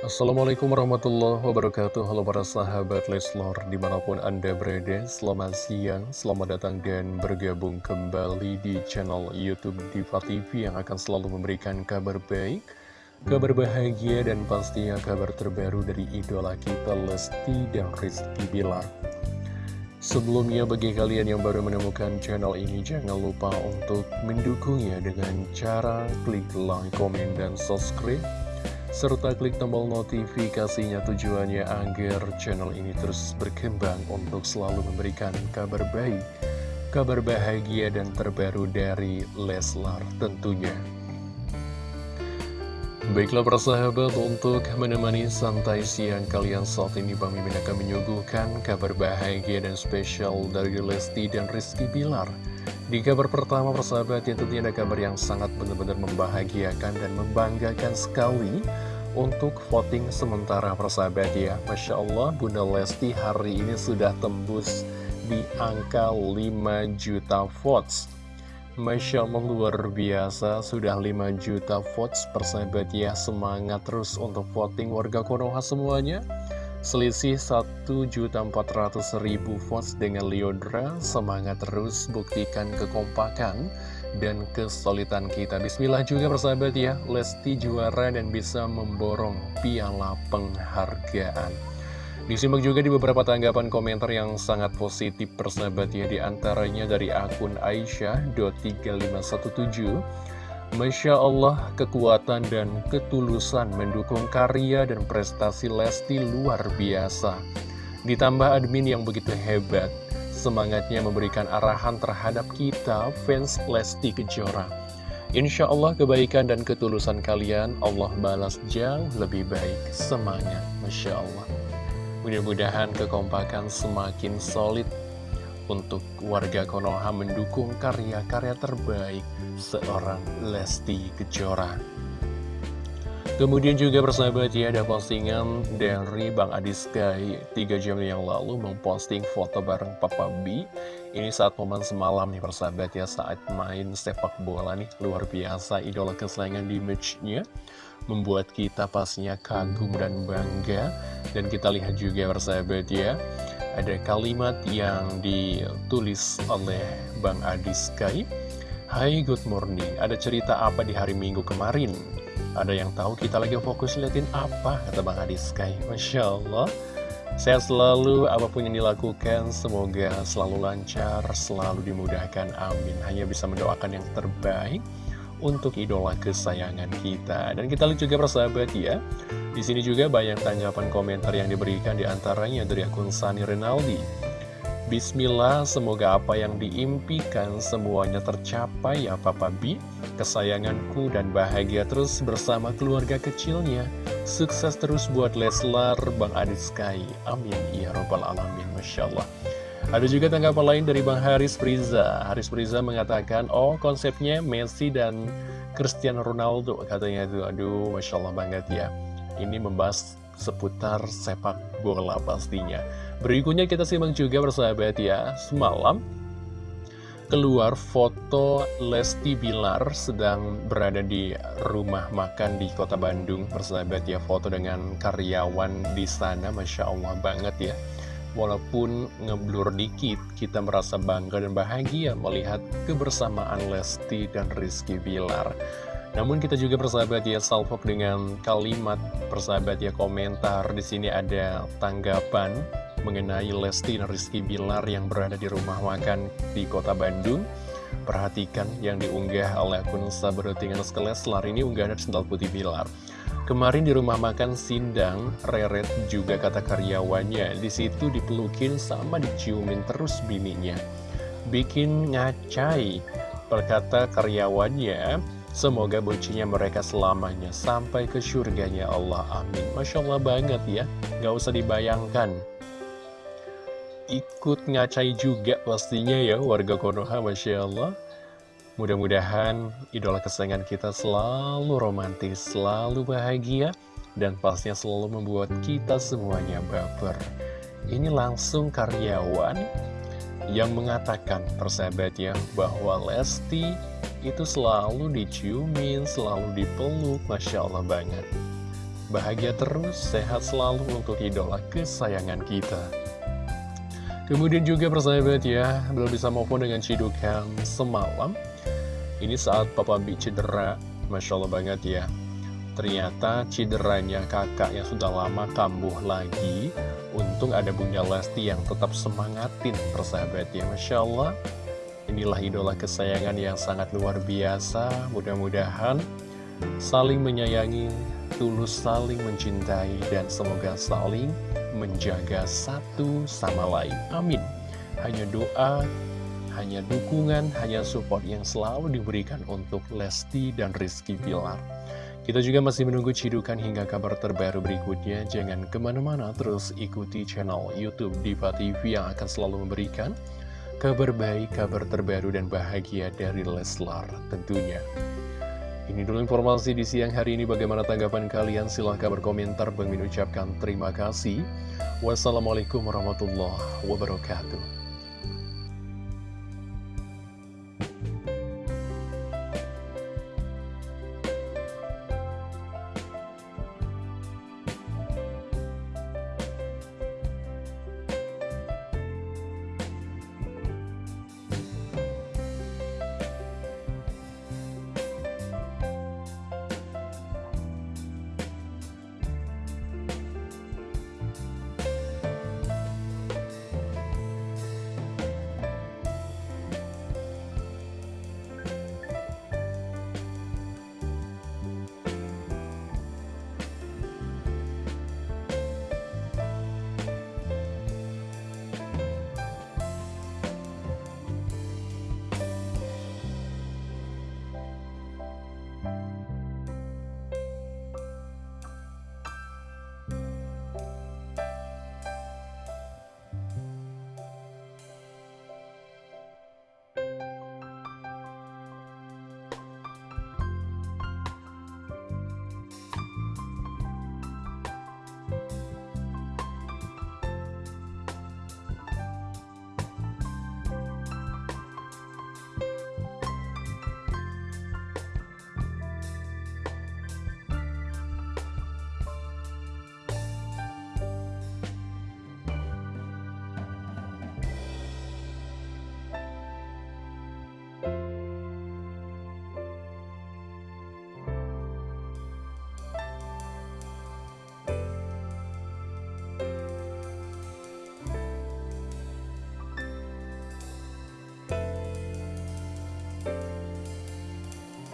Assalamualaikum warahmatullahi wabarakatuh. Halo para sahabat Leslor Di mana pun anda berada Selamat siang, selamat datang dan bergabung kembali Di channel Youtube Diva TV Yang akan selalu memberikan kabar baik Kabar bahagia dan pastinya kabar terbaru Dari idola kita Lesti dan Rizky Bilar. Sebelumnya bagi kalian yang baru menemukan channel ini Jangan lupa untuk mendukungnya dengan cara klik like, komen, dan subscribe serta klik tombol notifikasinya tujuannya agar channel ini terus berkembang untuk selalu memberikan kabar baik, kabar bahagia dan terbaru dari Leslar tentunya. Baiklah persahabat untuk menemani santai siang kalian saat ini Bang Mimin akan menyuguhkan kabar bahagia dan spesial dari Lesti dan Rizky Bilar. Di kabar pertama persahabat ya tentunya ada kabar yang sangat benar-benar membahagiakan dan membanggakan sekali untuk voting sementara persahabat ya. Masya Allah Bunda Lesti hari ini sudah tembus di angka 5 juta votes. Masya Allah luar biasa sudah 5 juta votes persahabat ya. Semangat terus untuk voting warga Konoha semuanya Selisih 1.400.000 votes dengan Liodra Semangat terus buktikan kekompakan dan kesulitan kita. Bismillah juga persahabat ya. Lesti juara dan bisa memborong piala penghargaan. Disimak juga di beberapa tanggapan komentar yang sangat positif persahabat ya. Di antaranya dari akun Aisyah.3517 Masya Allah, kekuatan dan ketulusan mendukung karya dan prestasi Lesti luar biasa. Ditambah admin yang begitu hebat, semangatnya memberikan arahan terhadap kita, fans Lesti Kejora. Insya Allah kebaikan dan ketulusan kalian Allah balas jauh lebih baik. Semangat, Masya Allah. Mudah-mudahan kekompakan semakin solid untuk warga Konoha mendukung karya-karya terbaik seorang Lesti Kejora. Kemudian juga bersahabat ya ada postingan dari Bang Adi Sky 3 jam yang lalu memposting foto bareng Papa B. Ini saat momen semalam nih bersahabat ya saat main sepak bola nih. Luar biasa idola kesayangan di matchnya. Membuat kita pastinya kagum dan bangga. Dan kita lihat juga bersahabat ya ada kalimat yang ditulis oleh Bang Adi Sky Hai good morning, ada cerita apa di hari minggu kemarin? Ada yang tahu kita lagi fokus liatin apa? Kata Bang Adi Sky Masya Allah. Sehat selalu, apa pun yang dilakukan Semoga selalu lancar, selalu dimudahkan, amin. Hanya bisa mendoakan yang terbaik untuk idola kesayangan kita Dan kita lihat juga persahabat ya di sini juga banyak tanggapan komentar yang diberikan di antaranya dari akun Sani Renaldi. Bismillah, semoga apa yang diimpikan semuanya tercapai ya Papa B. Kesayanganku dan bahagia terus bersama keluarga kecilnya. Sukses terus buat Leslar, Bang Adit Sky. Amin. Ya Robbal Alamin. Masya Allah. Ada juga tanggapan lain dari Bang Haris Priza. Haris Priza mengatakan, oh konsepnya Messi dan Cristiano Ronaldo katanya itu. Aduh, Masya Allah banget ya ini membahas seputar sepak bola pastinya. Berikutnya kita simak juga bersahabat ya, semalam keluar foto Lesti Bilar sedang berada di rumah makan di kota Bandung bersahabat ya foto dengan karyawan di sana Masya Allah banget ya walaupun ngeblur dikit kita merasa bangga dan bahagia melihat kebersamaan Lesti dan Rizky Bilar namun kita juga persahabat ya salvok dengan kalimat persahabat ya komentar di sini ada tanggapan mengenai Lesti dan Rizky Bilar yang berada di rumah makan di kota Bandung. Perhatikan yang diunggah oleh akun Sabarutingan Leslar ini unggahan sendal putih Bilar. Kemarin di rumah makan Sindang, Reret juga kata karyawannya, di situ dipelukin sama diciumin terus bininya. Bikin ngacai, berkata karyawannya, Semoga bucinya mereka selamanya sampai ke surganya Allah. Amin. Masya Allah banget ya. Gak usah dibayangkan. Ikut ngacai juga pastinya ya warga Konoha. Masya Allah. Mudah-mudahan idola kesayangan kita selalu romantis, selalu bahagia, dan pastinya selalu membuat kita semuanya baper. Ini langsung karyawan yang mengatakan persahabat ya bahwa Lesti itu selalu diciumin, selalu dipeluk, Masya Allah banget. Bahagia terus, sehat selalu untuk idola kesayangan kita. Kemudian juga persahabat ya, belum bisa maupun dengan cidukan semalam. Ini saat Papa B cedera, Masya Allah banget ya. Ternyata cederanya kakak yang sudah lama kambuh lagi. Untung ada Bunda Lesti yang tetap semangatin persahabat ya. Masya Allah, inilah idola kesayangan yang sangat luar biasa. Mudah-mudahan saling menyayangi, tulus saling mencintai, dan semoga saling menjaga satu sama lain. Amin. Hanya doa, hanya dukungan, hanya support yang selalu diberikan untuk Lesti dan Rizky Pilar. Kita juga masih menunggu cidukan hingga kabar terbaru berikutnya. Jangan ke mana-mana, terus ikuti channel Youtube Diva TV yang akan selalu memberikan kabar baik, kabar terbaru, dan bahagia dari Leslar tentunya. Ini dulu informasi di siang hari ini. Bagaimana tanggapan kalian? Silahkan berkomentar. Bang ucapkan terima kasih. Wassalamualaikum warahmatullahi wabarakatuh.